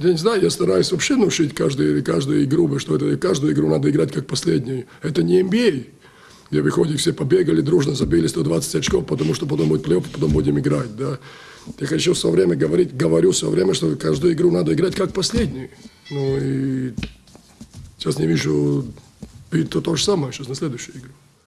Я не знаю, я стараюсь вообще научить каждую, каждую игру, что это, каждую игру надо играть как последнюю. Это не NBA, где выходит, все побегали, дружно забили 120 очков, потому что потом будет плей-офф, потом будем играть, да. Я хочу все время говорить, говорю все время, что каждую игру надо играть как последнюю. Ну и сейчас не вижу, и то, то же самое сейчас на следующую игру.